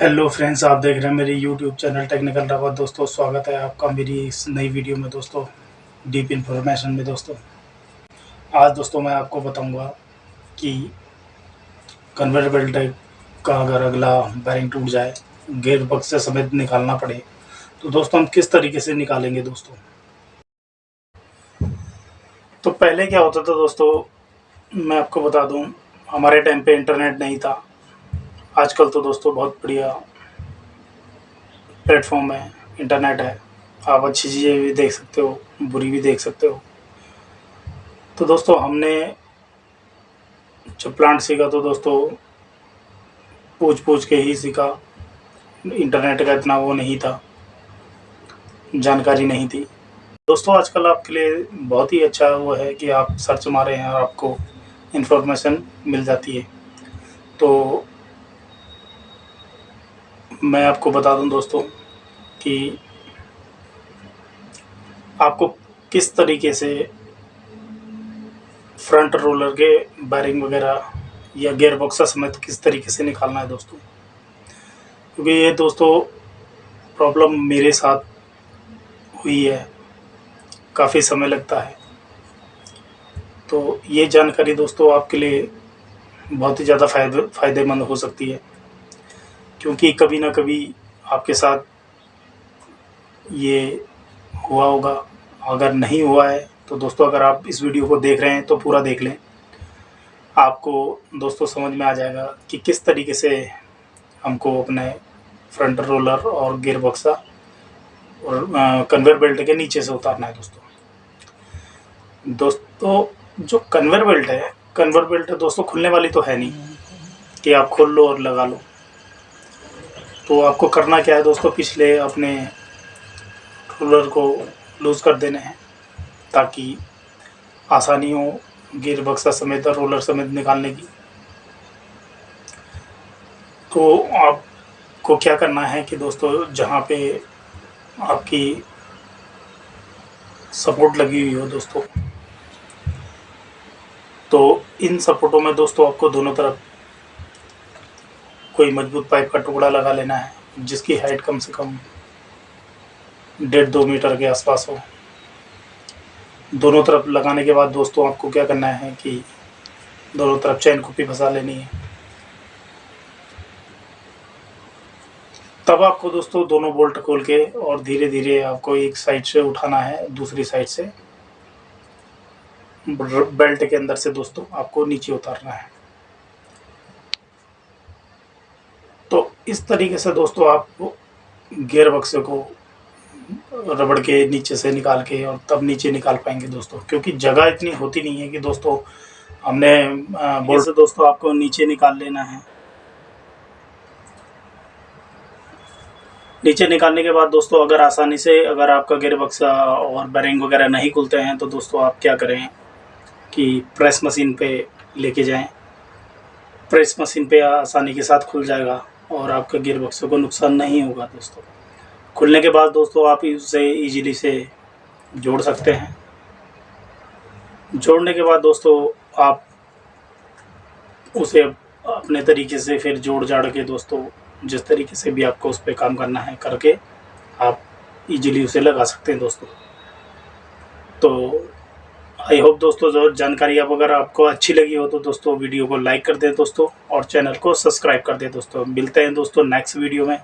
Hello friends आप देख रहे हैं मेरी यूट्यूब चैनल टेक्निकल रावत दोस्तों, स्वागत है आपका मेरी इस नई वीडियो में दोस्तों डीप इन्फॉर्मेशन में दोस्तों। आज दोस्तों मैं आपको बताऊँगा कि कन्वेयर बेल्ट का अगर अगला बैरिंग टूट जाए गेयर बक्स समेत निकालना पड़े तो दोस्तों हम किस तरीके से निकालेंगे दोस्तों? तो पहले क्या होता था दोस्तों, मैं आपको बता दूँ, हमारे टाइम पर इंटरनेट नहीं था। आजकल तो दोस्तों बहुत बढ़िया प्लेटफॉर्म है, इंटरनेट है। आप अच्छी चीज़ें भी देख सकते हो, बुरी भी देख सकते हो। तो दोस्तों हमने जब प्लांट सीखा तो दोस्तों पूछ पूछ के ही सीखा। इंटरनेट का इतना वो नहीं था, जानकारी नहीं थी। दोस्तों आजकल आपके लिए बहुत ही अच्छा वो है कि आप सर्च मारे हैं और आपको इन्फॉर्मेशन मिल जाती है। तो मैं आपको बता दूँ दोस्तों कि आपको किस तरीके से फ्रंट रोलर के बैरिंग वगैरह या गेयर बॉक्सा समेत किस तरीके से निकालना है दोस्तों? क्योंकि ये दोस्तों प्रॉब्लम मेरे साथ हुई है, काफ़ी समय लगता है। तो ये जानकारी दोस्तों आपके लिए बहुत ही ज़्यादा फ़ायदे, फ़ायदेमंद हो सकती है। क्योंकि कभी ना कभी आपके साथ ये हुआ होगा। अगर नहीं हुआ है तो दोस्तों, अगर आप इस वीडियो को देख रहे हैं तो पूरा देख लें। आपको दोस्तों, समझ में आ जाएगा कि किस तरीके से हमको अपने फ्रंट रोलर और गियर बक्सा और कन्वेयर बेल्ट के नीचे से उतारना है दोस्तों। दोस्तों, जो कन्वेयर बेल्ट है कन्वेयर बेल्ट दोस्तों, खुलने वाली तो है नहीं कि आप खोल लो और लगा लो। तो आपको करना क्या है दोस्तों? पिछले अपने रोलर को लूज़ कर देने हैं, ताकि आसानी हो गिर बक्सा समेत और रोलर समेत निकालने की। तो आपको क्या करना है कि दोस्तों, जहाँ पे आपकी सपोर्ट लगी हुई हो दोस्तों तो इन सपोर्टों में दोस्तों आपको दोनों तरफ़ कोई मज़बूत पाइप का टुकड़ा लगा लेना है, जिसकी हाइट कम से कम डेढ़ दो मीटर के आसपास हो। दोनों तरफ़ लगाने के बाद दोस्तों, आपको क्या करना है कि दोनों तरफ़ चैन कुप्पी फंसा लेनी है। तब आपको दोस्तों दोनों बोल्ट खोल के और धीरे धीरे आपको एक साइड से उठाना है, दूसरी साइड से। बेल्ट के अंदर से दोस्तों आपको नीचे उतारना है। इस तरीके से दोस्तों आप गियर बक्से को रबड़ के नीचे से निकाल के और तब नीचे निकाल पाएँगे दोस्तों, क्योंकि जगह इतनी होती नहीं है कि दोस्तों हमने बोल से दोस्तों आपको नीचे निकाल लेना है। नीचे निकालने के बाद दोस्तों अगर आसानी से अगर आपका गियर बक्सा और बैरिंग वगैरह नहीं खुलते हैं तो दोस्तों आप क्या करें कि प्रेस मशीन पे लेके जाएँ। प्रेस मशीन पे आसानी के साथ खुल जाएगा। और आपका गियर बक्सों को नुकसान नहीं होगा दोस्तों। खुलने के बाद दोस्तों आप उसे इजीली से जोड़ सकते हैं। जोड़ने के बाद दोस्तों आप उसे अपने तरीके से फिर जोड़ जाड़ के दोस्तों, जिस तरीके से भी आपको उस पर काम करना है करके आप इजीली उसे लगा सकते हैं दोस्तों। तो आई होप दोस्तों जो जानकारी अब अगर आपको अच्छी लगी हो तो दोस्तों, वीडियो को लाइक कर दें दोस्तों और चैनल को सब्सक्राइब कर दें दोस्तों। मिलते हैं दोस्तों नेक्स्ट वीडियो में।